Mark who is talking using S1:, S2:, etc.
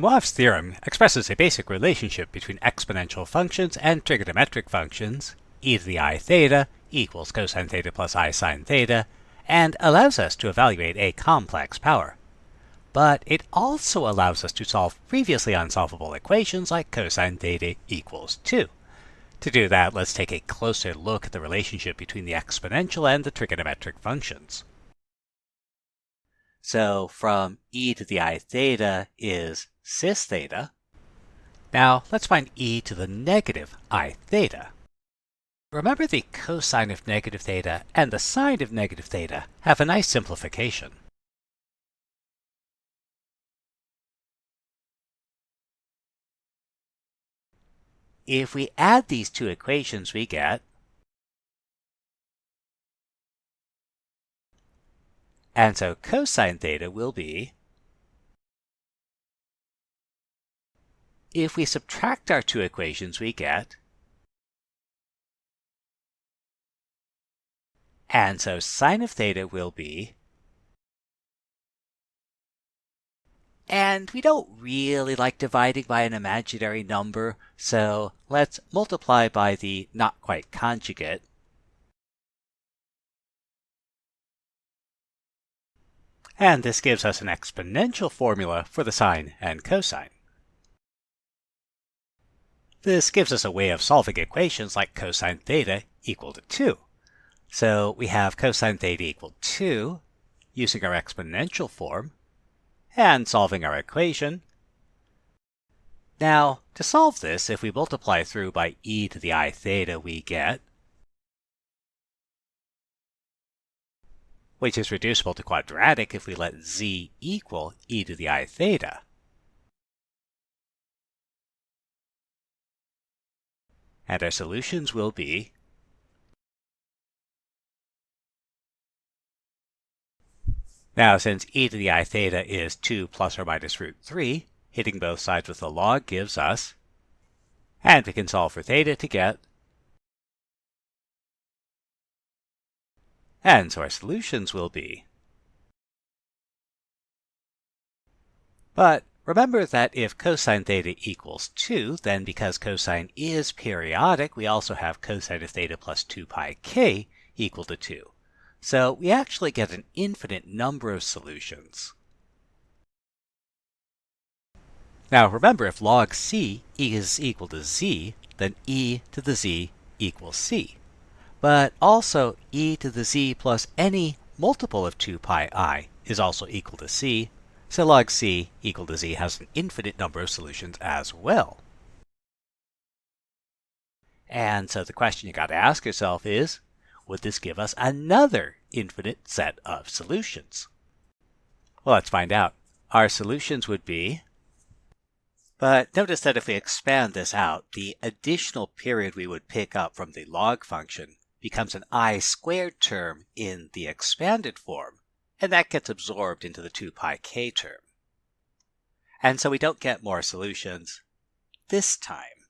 S1: Moivre's theorem expresses a basic relationship between exponential functions and trigonometric functions, e to the i theta equals cosine theta plus i sine theta, and allows us to evaluate a complex power. But it also allows us to solve previously unsolvable equations like cosine theta equals 2. To do that, let's take a closer look at the relationship between the exponential and the trigonometric functions. So from e to the i theta is cis theta. Now let's find e to the negative i theta. Remember the cosine of negative theta and the sine of negative theta have a nice simplification. If we add these two equations, we get And so cosine theta will be If we subtract our two equations, we get And so sine of theta will be And we don't really like dividing by an imaginary number, so let's multiply by the not quite conjugate. And this gives us an exponential formula for the sine and cosine. This gives us a way of solving equations like cosine theta equal to 2. So we have cosine theta equal to 2 using our exponential form and solving our equation. Now, to solve this, if we multiply through by e to the i theta, we get which is reducible to quadratic if we let z equal e to the i theta. And our solutions will be Now, since e to the i theta is 2 plus or minus root 3, hitting both sides with the log gives us, and we can solve for theta to get, and so our solutions will be. But remember that if cosine theta equals 2, then because cosine is periodic, we also have cosine of theta plus 2 pi k equal to 2. So we actually get an infinite number of solutions. Now remember, if log c is equal to z, then e to the z equals c. But also e to the z plus any multiple of 2 pi i is also equal to c, so log c equal to z has an infinite number of solutions as well. And so the question you got to ask yourself is, would this give us another infinite set of solutions? Well, let's find out. Our solutions would be, but notice that if we expand this out, the additional period we would pick up from the log function becomes an i squared term in the expanded form, and that gets absorbed into the 2 pi k term. And so we don't get more solutions this time.